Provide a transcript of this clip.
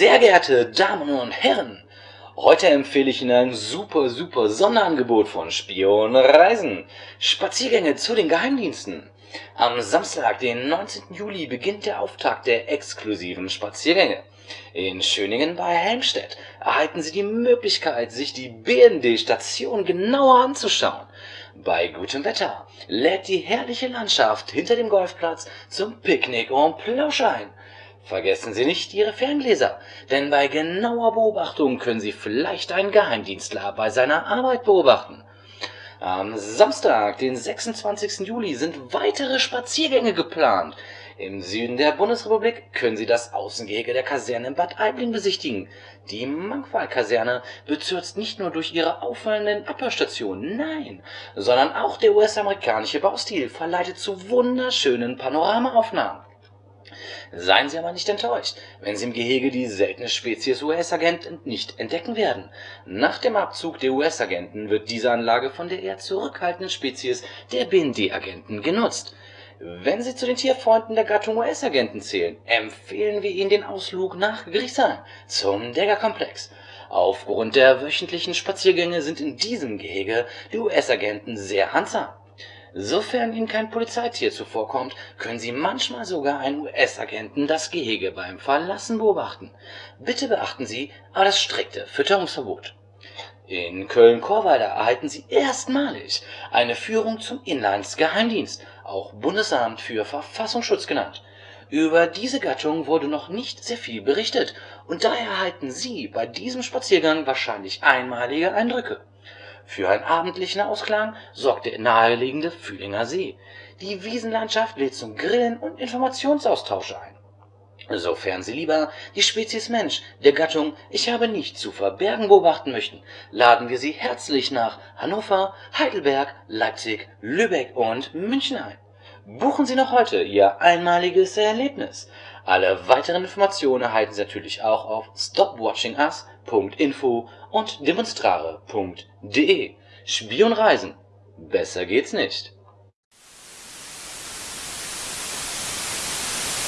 Sehr geehrte Damen und Herren, heute empfehle ich Ihnen ein super, super Sonderangebot von Spion Reisen. Spaziergänge zu den Geheimdiensten. Am Samstag, den 19. Juli, beginnt der Auftakt der exklusiven Spaziergänge. In Schöningen bei Helmstedt erhalten Sie die Möglichkeit, sich die BND-Station genauer anzuschauen. Bei gutem Wetter lädt die herrliche Landschaft hinter dem Golfplatz zum Picknick und Plausch ein. Vergessen Sie nicht Ihre Ferngläser, denn bei genauer Beobachtung können Sie vielleicht einen Geheimdienstler bei seiner Arbeit beobachten. Am Samstag, den 26. Juli, sind weitere Spaziergänge geplant. Im Süden der Bundesrepublik können Sie das Außengehege der Kaserne in Bad Aibling besichtigen. Die Mangfall-Kaserne bezürzt nicht nur durch ihre auffallenden Abhörstationen, nein, sondern auch der US-amerikanische Baustil verleitet zu wunderschönen Panoramaaufnahmen. Seien Sie aber nicht enttäuscht, wenn Sie im Gehege die seltene Spezies US-Agent nicht entdecken werden. Nach dem Abzug der US-Agenten wird diese Anlage von der eher zurückhaltenden Spezies der BND-Agenten genutzt. Wenn Sie zu den Tierfreunden der Gattung US-Agenten zählen, empfehlen wir Ihnen den Ausflug nach Griesheim zum Degger-Komplex. Aufgrund der wöchentlichen Spaziergänge sind in diesem Gehege die US-Agenten sehr handsam. Sofern Ihnen kein Polizeitier zuvorkommt, können Sie manchmal sogar einen US-Agenten das Gehege beim Verlassen beobachten. Bitte beachten Sie aber das strikte Fütterungsverbot. In Köln-Korweiler erhalten Sie erstmalig eine Führung zum Inlandsgeheimdienst, auch Bundesamt für Verfassungsschutz genannt. Über diese Gattung wurde noch nicht sehr viel berichtet und daher erhalten Sie bei diesem Spaziergang wahrscheinlich einmalige Eindrücke. Für einen abendlichen Ausklang sorgt der nahegelegene Fühlinger See. Die Wiesenlandschaft lädt zum Grillen und Informationsaustausch ein. Sofern Sie lieber die Spezies Mensch der Gattung Ich habe nichts zu verbergen beobachten möchten, laden wir Sie herzlich nach Hannover, Heidelberg, Leipzig, Lübeck und München ein. Buchen Sie noch heute Ihr einmaliges Erlebnis. Alle weiteren Informationen erhalten Sie natürlich auch auf stopwatchingus.info und demonstrare.de. Spionreisen. Besser geht's nicht.